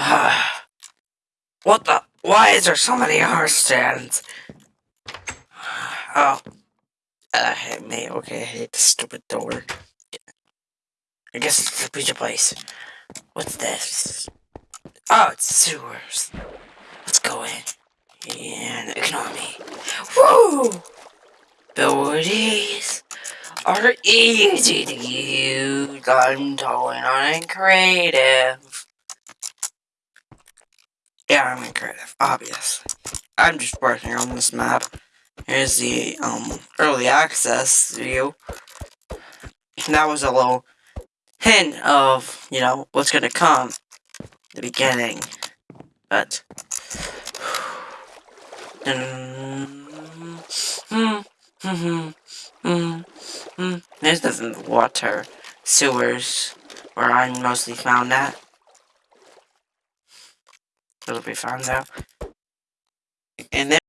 what the? Why is there so many horse stands? Oh. Uh, I hate me. Okay, I hate the stupid door. I guess it's the pizza place. What's this? Oh, it's sewers. Let's go in. And ignore me. Woo! Abilities are easy to use. I'm totally not creative. Yeah, I'm in creative, obviously. I'm just working on this map. Here's the um early access view. That was a little hint of, you know, what's gonna come. The beginning. But hmm, hmm, hmm, there's the water sewers where I'm mostly found at. It'll be found out.